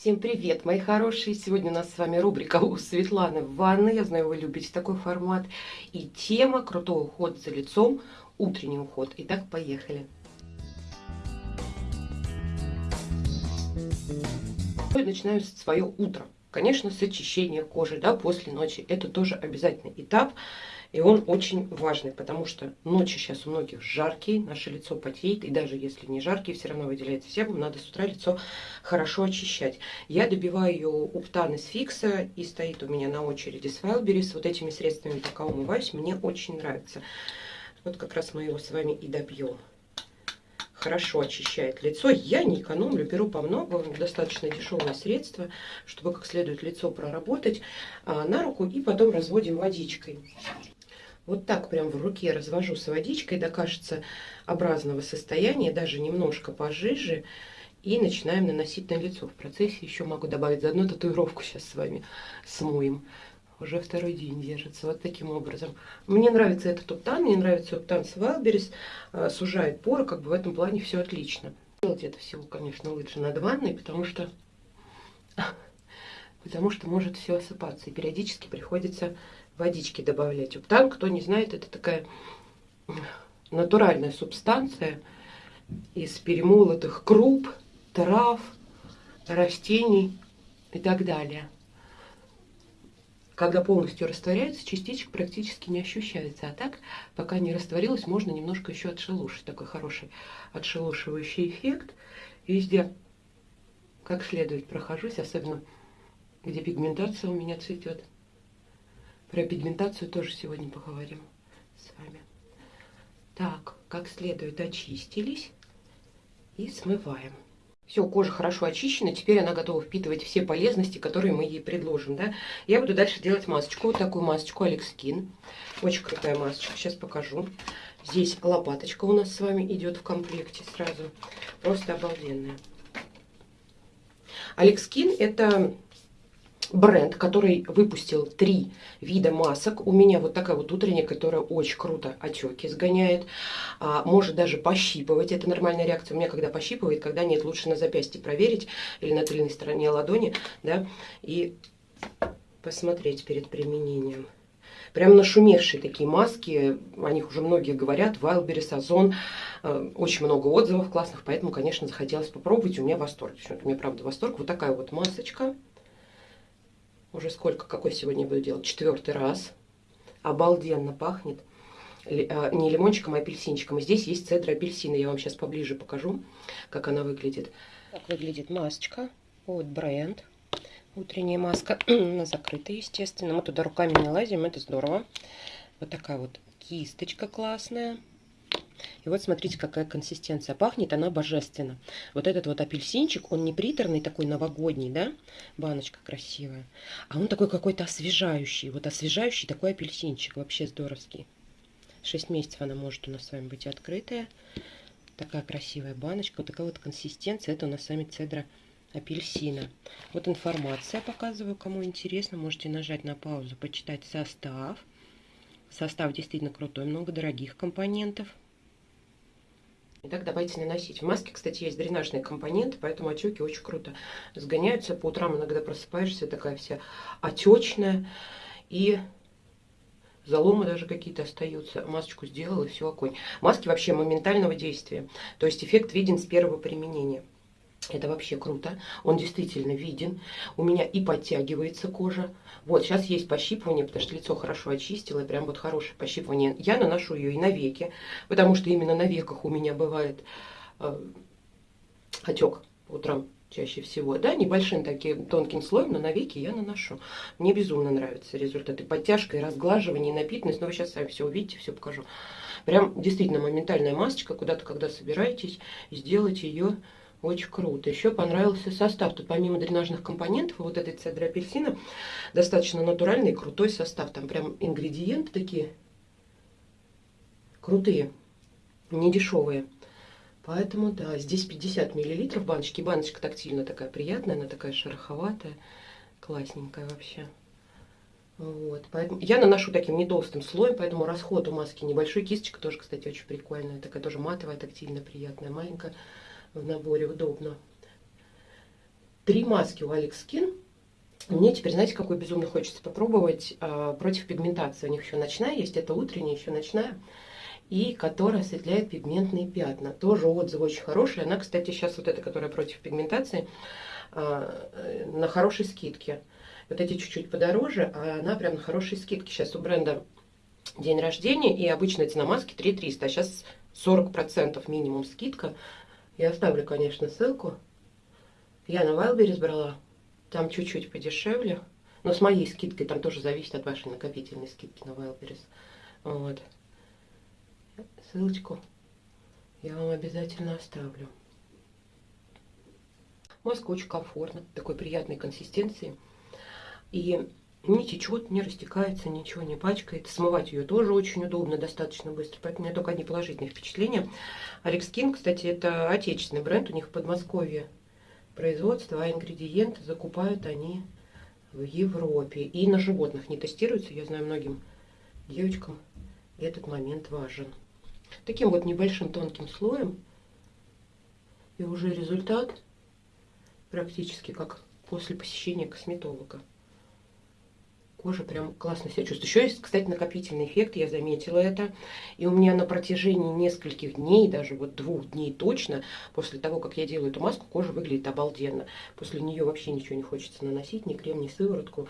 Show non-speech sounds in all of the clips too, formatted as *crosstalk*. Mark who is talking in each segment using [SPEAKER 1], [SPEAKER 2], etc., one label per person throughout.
[SPEAKER 1] Всем привет, мои хорошие! Сегодня у нас с вами рубрика у Светланы в ванной. Я знаю, вы любите такой формат. И тема «Крутой уход за лицом», утренний уход. Итак, поехали. Начинаю свое утро. Конечно, с очищения кожи, да, после ночи. Это тоже обязательный этап. И он очень важный, потому что ночи сейчас у многих жаркие, наше лицо потеет, и даже если не жаркие, все равно выделяется себум, надо с утра лицо хорошо очищать. Я добиваю ее уптан из фикса, и стоит у меня на очереди с Wildberries. Вот этими средствами пока умываюсь, мне очень нравится. Вот как раз мы его с вами и добьем хорошо очищает лицо. Я не экономлю, беру по много, достаточно дешевое средство, чтобы как следует лицо проработать а, на руку и потом разводим водичкой. Вот так прям в руке развожу с водичкой до кажется образного состояния, даже немножко пожиже. И начинаем наносить на лицо. В процессе еще могу добавить заодно татуировку сейчас с вами смоем. Уже второй день держится вот таким образом. Мне нравится этот уптан, мне нравится уптан с Wildberries. А, сужает поры, как бы в этом плане все отлично. Делать это всего, конечно, лучше над ванной, потому что *laughs* потому что может все осыпаться. И периодически приходится водички добавлять. Уптан, кто не знает, это такая натуральная субстанция из перемолотых круп, трав, растений и так далее. Когда полностью растворяется, частичек практически не ощущается. А так, пока не растворилась, можно немножко еще отшелушить. Такой хороший отшелушивающий эффект. Везде как следует прохожусь, особенно где пигментация у меня цветет. Про пигментацию тоже сегодня поговорим с вами. Так, как следует очистились и смываем. Все, кожа хорошо очищена, теперь она готова впитывать все полезности, которые мы ей предложим. Да? Я буду дальше делать масочку, вот такую масочку Skin. Очень крутая масочка, сейчас покажу. Здесь лопаточка у нас с вами идет в комплекте сразу. Просто обалденная. Skin это бренд, который выпустил три вида масок. У меня вот такая вот утренняя, которая очень круто отеки сгоняет. А, может даже пощипывать. Это нормальная реакция. У меня когда пощипывает, когда нет, лучше на запястье проверить или на тыльной стороне ладони, да, и посмотреть перед применением. Прям нашумевшие такие маски, о них уже многие говорят, Wildberries, Озон, э, очень много отзывов классных, поэтому, конечно, захотелось попробовать, у меня восторг. У меня, правда, восторг. Вот такая вот масочка. Уже сколько, какой сегодня буду делать? Четвертый раз. Обалденно пахнет. А, не лимончиком, а апельсинчиком. И здесь есть цедра апельсина. Я вам сейчас поближе покажу, как она выглядит. Так выглядит масочка. Вот бренд. Утренняя маска. *clears throat* Она закрыта, естественно. Мы туда руками не лазим, это здорово. Вот такая вот кисточка классная. И вот смотрите, какая консистенция. Пахнет она божественно. Вот этот вот апельсинчик, он не приторный, такой новогодний, да? Баночка красивая. А он такой какой-то освежающий. Вот освежающий такой апельсинчик. Вообще здоровский. 6 месяцев она может у нас с вами быть открытая. Такая красивая баночка. Вот такая вот консистенция. Это у нас с вами цедра апельсина. Вот информация показываю, кому интересно. Можете нажать на паузу, почитать состав. Состав действительно крутой, много дорогих компонентов. Итак, давайте наносить. В маске, кстати, есть дренажные компоненты, поэтому отеки очень круто сгоняются. По утрам иногда просыпаешься, такая вся отечная. И заломы даже какие-то остаются. Масочку сделала, и все, огонь. Маски вообще моментального действия. То есть эффект виден с первого применения. Это вообще круто. Он действительно виден. У меня и подтягивается кожа. Вот, сейчас есть пощипывание, потому что лицо хорошо очистило. Прям вот хорошее пощипывание. Я наношу ее и на веки, потому что именно на веках у меня бывает э, отек утром чаще всего. Да, небольшим таким тонким слоем, но на веки я наношу. Мне безумно нравятся результаты. Подтяжка и разглаживание, и напитанность. Но вы сейчас сами все увидите, все покажу. Прям действительно моментальная масочка. Куда-то, когда собираетесь, сделать ее очень круто. Еще понравился состав. Тут помимо дренажных компонентов, вот этой цедры апельсина, достаточно натуральный, крутой состав. Там прям ингредиенты такие крутые, не дешевые. Поэтому, да, здесь 50 миллилитров баночки. Баночка тактильно такая приятная, она такая шероховатая, классненькая вообще. Вот, поэтому я наношу таким не слоем, поэтому расход у маски небольшой. Кисточка тоже, кстати, очень прикольная. Такая тоже матовая, тактильно приятная, маленькая в наборе удобно. три маски у Alex Skin. Мне теперь, знаете, какой безумно хочется попробовать э, против пигментации. У них еще ночная есть, это утренняя, еще ночная. И которая осветляет пигментные пятна. Тоже отзывы очень хорошие. Она, кстати, сейчас вот эта, которая против пигментации, э, на хорошей скидке. Вот эти чуть-чуть подороже, а она прям на хорошей скидке. Сейчас у бренда день рождения, и обычная цена маски 3300, а сейчас 40% минимум скидка. Я оставлю, конечно, ссылку. Я на Wildberries брала, там чуть-чуть подешевле. Но с моей скидкой, там тоже зависит от вашей накопительной скидки на Wildberries. Вот. Ссылочку я вам обязательно оставлю. Маска очень комфортна, такой приятной консистенции. И не течет, не растекается, ничего не пачкает. Смывать ее тоже очень удобно, достаточно быстро. Поэтому у меня только одни положительные впечатления. Alex King, кстати, это отечественный бренд. У них в Подмосковье производство, а ингредиенты закупают они в Европе. И на животных не тестируются. Я знаю, многим девочкам этот момент важен. Таким вот небольшим тонким слоем. И уже результат практически как после посещения косметолога кожа прям классно себя чувствует. Еще есть, кстати, накопительный эффект, я заметила это. И у меня на протяжении нескольких дней, даже вот двух дней точно, после того, как я делаю эту маску, кожа выглядит обалденно. После нее вообще ничего не хочется наносить, ни крем, ни сыворотку,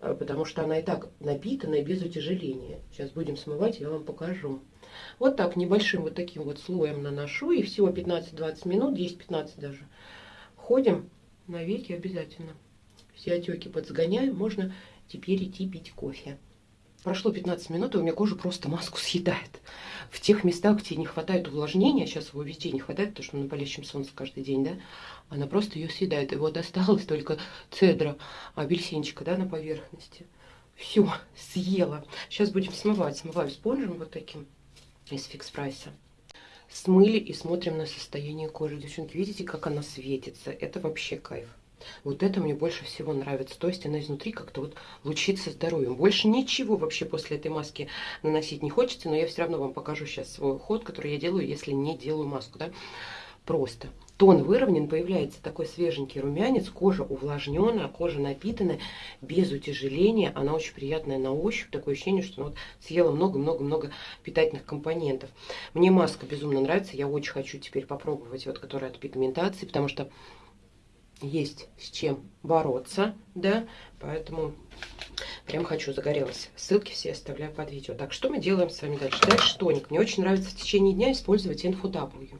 [SPEAKER 1] э, потому что она и так напитана и без утяжеления. Сейчас будем смывать, я вам покажу. Вот так, небольшим вот таким вот слоем наношу, и всего 15-20 минут, 10-15 даже, ходим на веки обязательно. Все отеки подсгоняем, можно теперь идти пить кофе. Прошло 15 минут, и у меня кожа просто маску съедает. В тех местах, где не хватает увлажнения, сейчас его везде не хватает, потому что на палящем солнце каждый день, да, она просто ее съедает. И вот осталось только цедра, апельсинчика, да, на поверхности. Все, съела. Сейчас будем смывать. Смываю спонжем вот таким из фикс прайса. Смыли и смотрим на состояние кожи. Девчонки, видите, как она светится? Это вообще кайф. Вот это мне больше всего нравится. То есть она изнутри как-то вот лучится здоровьем. Больше ничего вообще после этой маски наносить не хочется, но я все равно вам покажу сейчас свой уход, который я делаю, если не делаю маску. Да? Просто. Тон выровнен, появляется такой свеженький румянец, кожа увлажненная, кожа напитанная, без утяжеления. Она очень приятная на ощупь, такое ощущение, что ну, вот съела много-много-много питательных компонентов. Мне маска безумно нравится, я очень хочу теперь попробовать, вот которая от пигментации, потому что есть с чем бороться, да, поэтому прям хочу, загорелась. Ссылки все оставляю под видео. Так, что мы делаем с вами дальше? Дальше тоник. Мне очень нравится в течение дня использовать InfoW.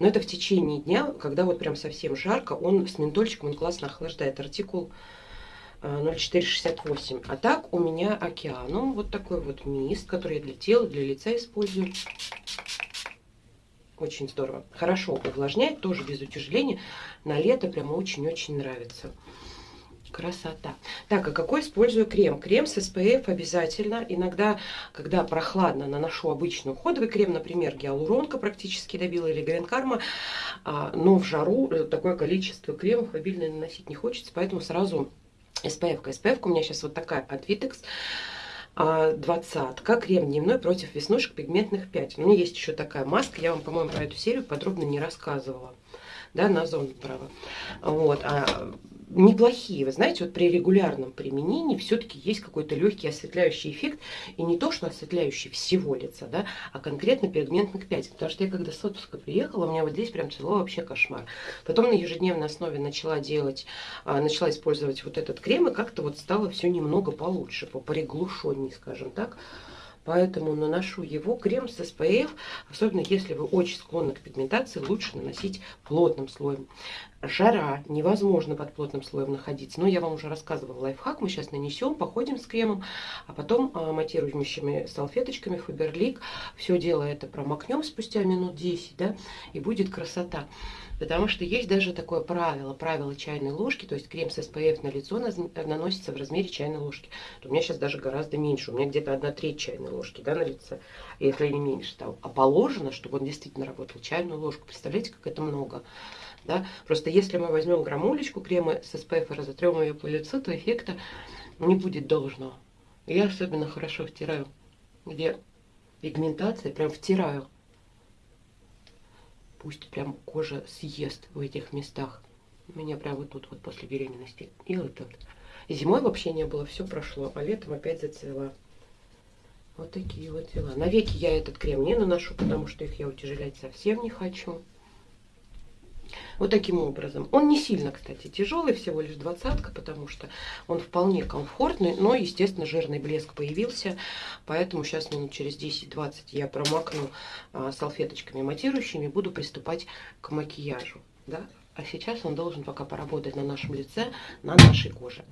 [SPEAKER 1] Но это в течение дня, когда вот прям совсем жарко, он с ментольчиком, он классно охлаждает. Артикул 0468. А так у меня океаном вот такой вот мист, который я для тела, для лица использую. Очень здорово. Хорошо увлажняет, тоже без утяжеления. На лето прямо очень-очень нравится. Красота. Так, а какой использую крем? Крем с SPF обязательно. Иногда, когда прохладно, наношу обычный уходовый крем, например, гиалуронка практически добила или Грин Карма. А, но в жару э, такое количество кремов обильно наносить не хочется, поэтому сразу SPF. -ка. SPF у меня сейчас вот такая от Vitex двадцатка, крем дневной против веснушек пигментных пятен. У меня есть еще такая маска, я вам, по-моему, про эту серию подробно не рассказывала. Да, на зону права. Вот. А неплохие. Вы знаете, вот при регулярном применении все-таки есть какой-то легкий осветляющий эффект. И не то, что осветляющий всего лица, да, а конкретно пигментных пятен. Потому что я когда с отпуска приехала, у меня вот здесь прям цело вообще кошмар. Потом на ежедневной основе начала делать, а, начала использовать вот этот крем, и как-то вот стало все немного получше, поприглушеннее, скажем так. Поэтому наношу его крем с SPF, особенно если вы очень склонны к пигментации, лучше наносить плотным слоем. Жара, невозможно под плотным слоем находиться. Но я вам уже рассказывала лайфхак, мы сейчас нанесем, походим с кремом, а потом а, матирующими салфеточками Фаберлик все дело это промокнем спустя минут 10, да, и будет красота. Потому что есть даже такое правило, правило чайной ложки, то есть крем с SPF на лицо наносится в размере чайной ложки. У меня сейчас даже гораздо меньше, у меня где-то одна треть чайной ложки да, на лице, если не меньше там. А положено, чтобы он действительно работал, чайную ложку. Представляете, как это много. Да? Просто если мы возьмем граммулечку крема с SPF и разотрем ее по лицу, то эффекта не будет должного. Я особенно хорошо втираю, где пигментация, прям втираю пусть прям кожа съест в этих местах. У меня прям вот тут вот после беременности. И вот тут. Зимой вообще не было, все прошло, а летом опять зацвела. Вот такие вот дела. На веки я этот крем не наношу, потому что их я утяжелять совсем не хочу. Вот таким образом. Он не сильно, кстати, тяжелый, всего лишь двадцатка, потому что он вполне комфортный, но, естественно, жирный блеск появился, поэтому сейчас минут через 10-20 я промокну а, салфеточками матирующими, буду приступать к макияжу. Да? А сейчас он должен пока поработать на нашем лице, на нашей коже.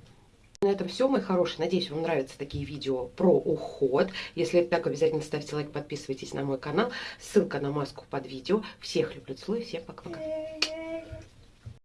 [SPEAKER 1] На этом все, мои хорошие. Надеюсь, вам нравятся такие видео про уход. Если это так, обязательно ставьте лайк, подписывайтесь на мой канал. Ссылка на маску под видео. Всех люблю, целую, всем пока-пока.